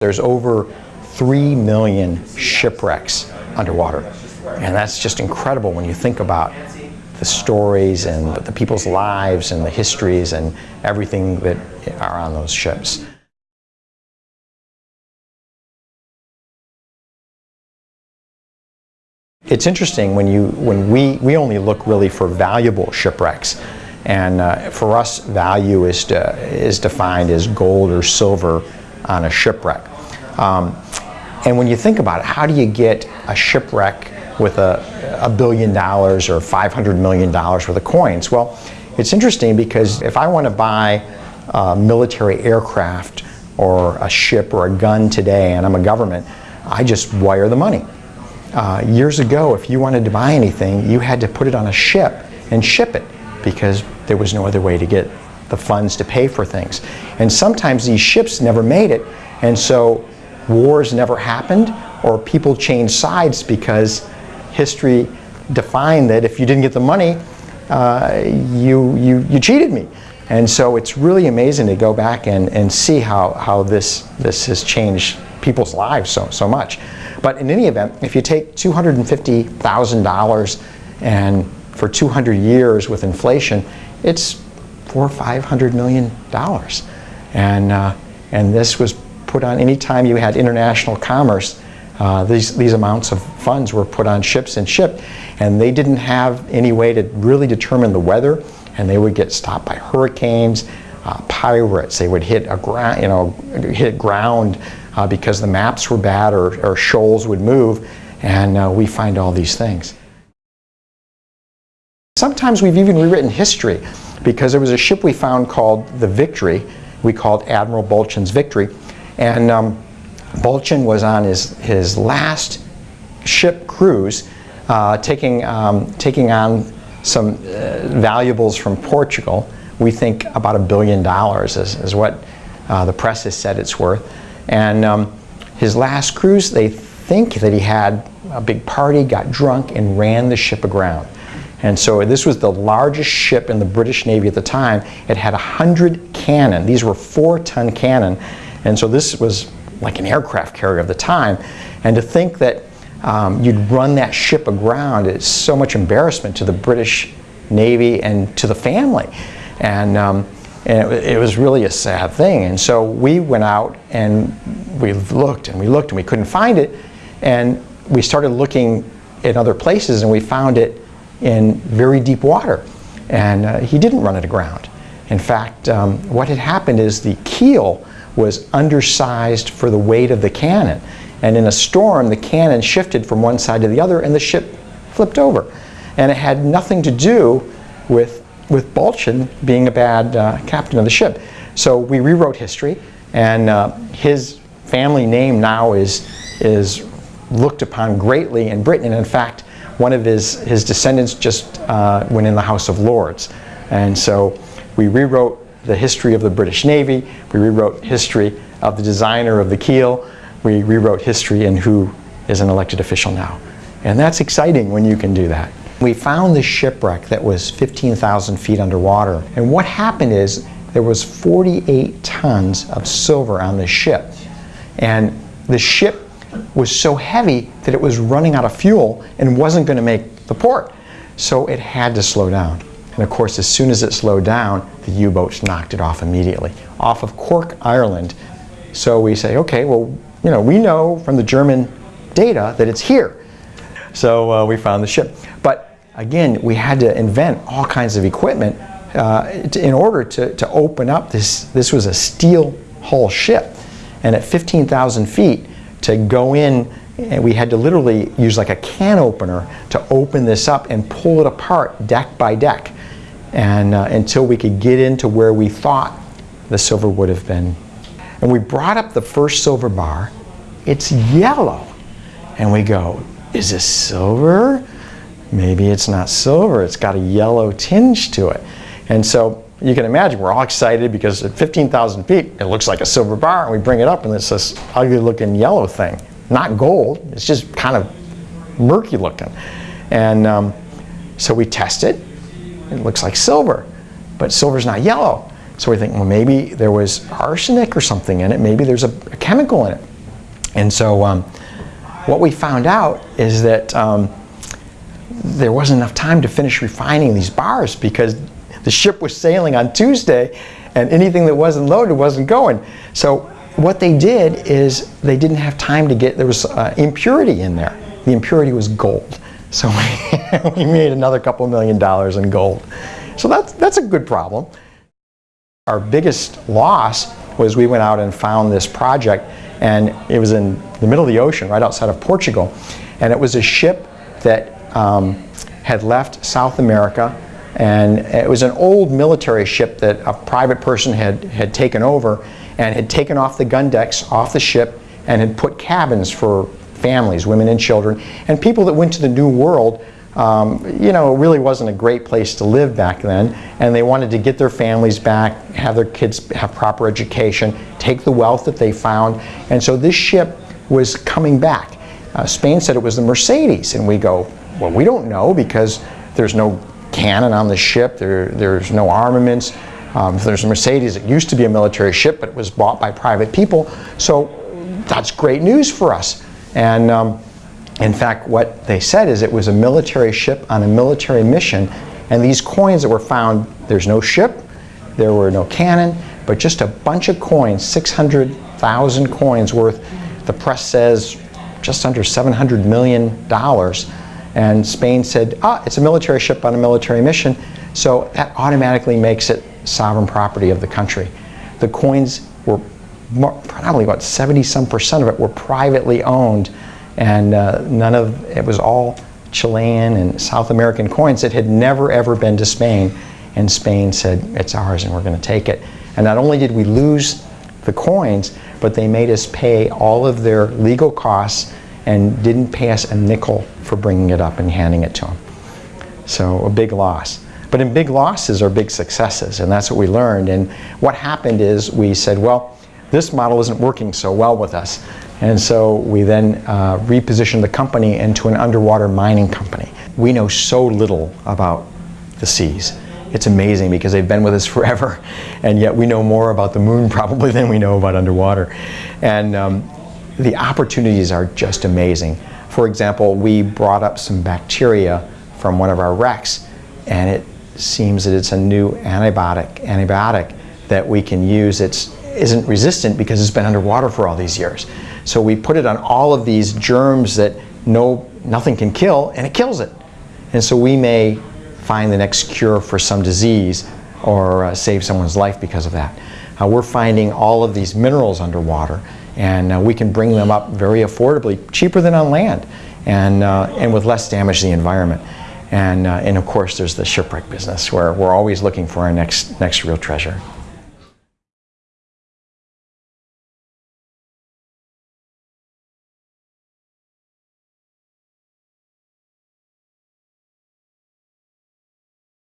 There's over 3 million shipwrecks underwater. And that's just incredible when you think about the stories and the people's lives and the histories and everything that are on those ships. It's interesting when you when we we only look really for valuable shipwrecks, and uh, for us, value is to, is defined as gold or silver on a shipwreck. Um, and when you think about it, how do you get a shipwreck with a, a billion dollars or 500 million dollars worth of coins? Well, it's interesting because if I want to buy a military aircraft or a ship or a gun today and I'm a government, I just wire the money. Uh, years ago, if you wanted to buy anything, you had to put it on a ship and ship it because there was no other way to get the funds to pay for things. And sometimes these ships never made it, and so wars never happened, or people changed sides because history defined that if you didn't get the money, uh, you, you, you cheated me. And so it's really amazing to go back and, and see how, how this, this has changed people's lives so, so much. But in any event, if you take $250,000 and for 200 years with inflation, it's four or five hundred million dollars. And, uh, and this was put on any time you had international commerce, uh, these, these amounts of funds were put on ships and shipped. And they didn't have any way to really determine the weather. And they would get stopped by hurricanes, uh, pirates. They would hit a ground, you know, hit ground uh, because the maps were bad or, or shoals would move, and uh, we find all these things. Sometimes we've even rewritten history because there was a ship we found called the Victory. We called Admiral Balchin's Victory. And um, Balchin was on his, his last ship cruise uh, taking, um, taking on some uh, valuables from Portugal. We think about a billion dollars is, is what uh, the press has said it's worth. And um, his last cruise, they think that he had a big party, got drunk, and ran the ship aground. And so this was the largest ship in the British Navy at the time. It had 100 cannon. These were four-ton cannon. And so this was like an aircraft carrier of the time. And to think that um, you'd run that ship aground is so much embarrassment to the British Navy and to the family. And um, and it, it, was really a sad thing. And so we went out and we looked and we looked and we couldn't find it. And we started looking in other places and we found it in very deep water. And uh, he didn't run it aground. In fact, um, what had happened is the keel was undersized for the weight of the cannon. And in a storm, the cannon shifted from one side to the other and the ship flipped over. And it had nothing to do with with Balchin being a bad uh, captain of the ship. So we rewrote history, and uh, his family name now is, is looked upon greatly in Britain. And in fact, one of his, his descendants just uh, went in the House of Lords. And so we rewrote the history of the British Navy, we rewrote history of the designer of the keel, we rewrote history and who is an elected official now. And that's exciting when you can do that. We found this shipwreck that was 15,000 feet underwater. And what happened is there was 48 tons of silver on the ship. And the ship was so heavy that it was running out of fuel and wasn't going to make the port. So it had to slow down. And of course, as soon as it slowed down, the U-boats knocked it off immediately, off of Cork, Ireland. So we say, okay, well, you know, we know from the German data that it's here. So uh, we found the ship. But again, we had to invent all kinds of equipment uh, to, in order to, to open up this, this was a steel hull ship. And at 15,000 feet, to go in, and we had to literally use like a can opener to open this up and pull it apart deck by deck. And uh, until we could get into where we thought the silver would have been. And we brought up the first silver bar. It's yellow. And we go, is this silver? Maybe it's not silver, it's got a yellow tinge to it. And so you can imagine we're all excited because at 15,000 feet it looks like a silver bar and we bring it up and it's this ugly looking yellow thing. Not gold, it's just kind of murky looking. And um, so we test it it looks like silver, but silver's not yellow. So we think, well, maybe there was arsenic or something in it. Maybe there's a, a chemical in it. And so um, what we found out is that um, there wasn't enough time to finish refining these bars because the ship was sailing on Tuesday and anything that wasn't loaded wasn't going. So what they did is they didn't have time to get, there was uh, impurity in there. The impurity was gold. So we, we made another couple million dollars in gold. So that's, that's a good problem. Our biggest loss was we went out and found this project and it was in the middle of the ocean right outside of Portugal. And it was a ship that um, had left South America and it was an old military ship that a private person had, had taken over and had taken off the gun decks off the ship and had put cabins for families, women and children, and people that went to the New World um, you know, it really wasn't a great place to live back then, and they wanted to get their families back, have their kids have proper education, take the wealth that they found, and so this ship was coming back. Uh, Spain said it was the Mercedes, and we go, well, we don't know because there's no cannon on the ship, there, there's no armaments. Um, there's a Mercedes, it used to be a military ship, but it was bought by private people, so that's great news for us. And um, in fact, what they said is it was a military ship on a military mission, and these coins that were found, there's no ship, there were no cannon, but just a bunch of coins, 600,000 coins worth, the press says just under $700 million. And Spain said, ah, it's a military ship on a military mission, so that automatically makes it sovereign property of the country. The coins were probably about 70 some percent of it were privately owned. And uh, none of it was all Chilean and South American coins that had never ever been to Spain. And Spain said it's ours and we're going to take it. And not only did we lose the coins but they made us pay all of their legal costs and didn't pay us a nickel for bringing it up and handing it to them so a big loss but in big losses are big successes and that's what we learned and what happened is we said well this model isn't working so well with us and so we then uh, repositioned the company into an underwater mining company. We know so little about the seas. It's amazing because they've been with us forever and yet we know more about the moon probably than we know about underwater. And um, the opportunities are just amazing. For example, we brought up some bacteria from one of our wrecks and it seems that it's a new antibiotic, antibiotic that we can use. It isn't resistant because it's been underwater for all these years. So we put it on all of these germs that no, nothing can kill, and it kills it. And so we may find the next cure for some disease or uh, save someone's life because of that. Uh, we're finding all of these minerals underwater, and uh, we can bring them up very affordably, cheaper than on land, and, uh, and with less damage to the environment. And, uh, and of course, there's the shipwreck business, where we're always looking for our next, next real treasure.